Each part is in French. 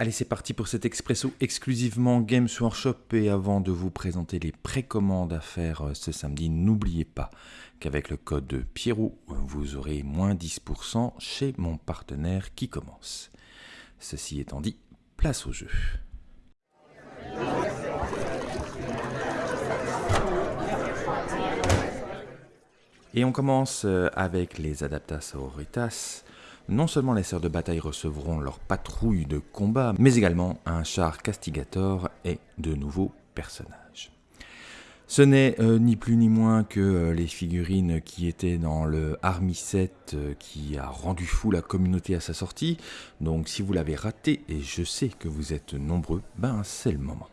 Allez, c'est parti pour cet expresso exclusivement Games Workshop. Et avant de vous présenter les précommandes à faire euh, ce samedi, n'oubliez pas qu'avec le code Pierrot, vous aurez moins 10% chez mon partenaire qui commence. Ceci étant dit, place au jeu. Et on commence euh, avec les Adaptas Auritas non seulement les sœurs de bataille recevront leur patrouille de combat, mais également un char castigator et de nouveaux personnages. Ce n'est euh, ni plus ni moins que euh, les figurines qui étaient dans le Army 7 euh, qui a rendu fou la communauté à sa sortie. Donc si vous l'avez raté, et je sais que vous êtes nombreux, ben c'est le moment.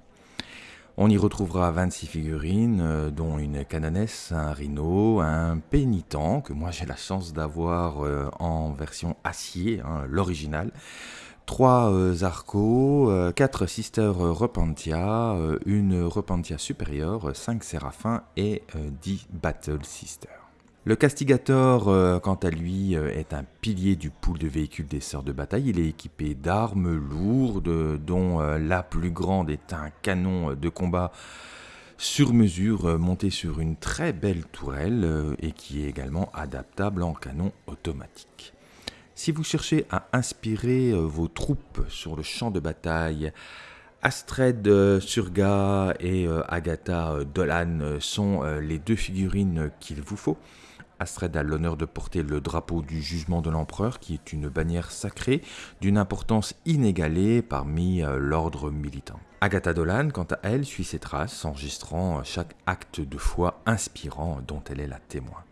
On y retrouvera 26 figurines, euh, dont une canonesse, un rhino, un pénitent, que moi j'ai la chance d'avoir euh, en version acier, hein, l'original, 3 euh, Arcos, 4 Sister Repentia, une Repentia supérieure, 5 Séraphins et 10 Battle Sister. Le Castigator, euh, quant à lui, euh, est un pilier du pool de véhicules des sœurs de bataille. Il est équipé d'armes lourdes, dont euh, la plus grande est un canon de combat sur mesure monté sur une très belle tourelle et qui est également adaptable en canon automatique. Si vous cherchez à inspirer vos troupes sur le champ de bataille, Astrid Surga et Agatha Dolan sont les deux figurines qu'il vous faut. Astrid a l'honneur de porter le drapeau du jugement de l'empereur, qui est une bannière sacrée d'une importance inégalée parmi euh, l'ordre militant. Agatha Dolan, quant à elle, suit ses traces, enregistrant chaque acte de foi inspirant dont elle est la témoin.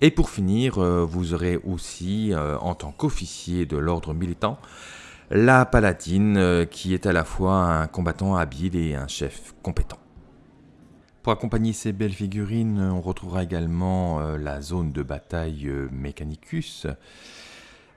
Et pour finir, euh, vous aurez aussi, euh, en tant qu'officier de l'ordre militant, la Palatine, qui est à la fois un combattant habile et un chef compétent. Pour accompagner ces belles figurines, on retrouvera également euh, la zone de bataille euh, Mechanicus.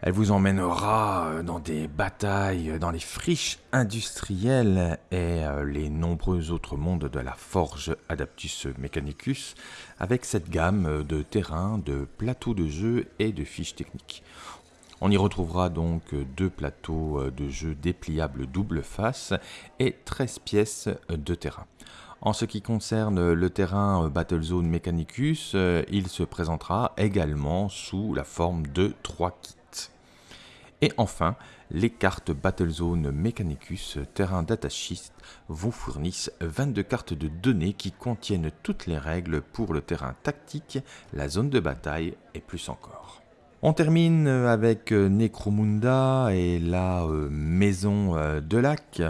Elle vous emmènera euh, dans des batailles dans les friches industrielles et les nombreux autres mondes de la forge Adaptus Mechanicus avec cette gamme de terrains, de plateaux de jeu et de fiches techniques. On y retrouvera donc deux plateaux de jeu dépliables double face et 13 pièces de terrain. En ce qui concerne le terrain Battlezone Mechanicus, euh, il se présentera également sous la forme de 3 kits. Et enfin, les cartes Battlezone Mechanicus Terrain Datashist vous fournissent 22 cartes de données qui contiennent toutes les règles pour le terrain tactique, la zone de bataille et plus encore. On termine avec Necromunda et la euh, maison euh, de lac.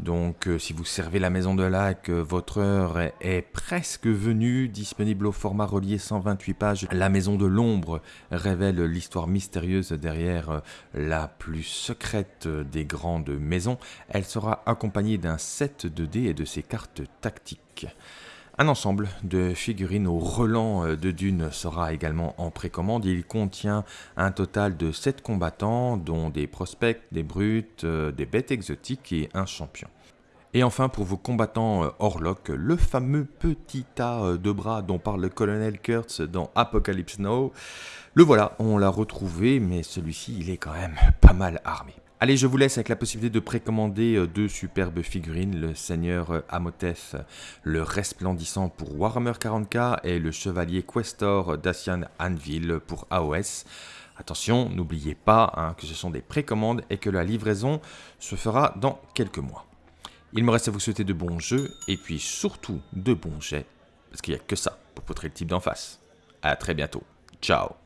Donc euh, si vous servez la maison de lac, euh, votre heure est, presque venue, disponible au format relié 128 pages. La maison de l'ombre révèle l'histoire mystérieuse derrière euh, la plus secrète des grandes maisons. Elle sera accompagnée d'un set de dés et de ses cartes tactiques. Un ensemble de figurines au relent de Dune sera également en précommande. Il contient un total de 7 combattants, dont des prospects, des brutes, des bêtes exotiques et un champion. Et enfin, pour vos combattants Orlok, le fameux petit tas de bras dont parle le colonel Kurtz dans Apocalypse Now, le voilà, on l'a retrouvé, mais celui-ci, il est quand même pas mal armé. Allez, je vous laisse avec la possibilité de précommander euh, deux superbes figurines, le Seigneur euh, Amoteth, le Resplendissant pour Warhammer 40k et le Chevalier Questor Dacian Anvil pour AOS. Attention, n'oubliez pas hein, que ce sont des précommandes et que la livraison se fera dans quelques mois. Il me reste à vous souhaiter de bons jeux et puis surtout de bons jets, parce qu'il n'y a que ça pour poutrer le type d'en face. A très bientôt. Ciao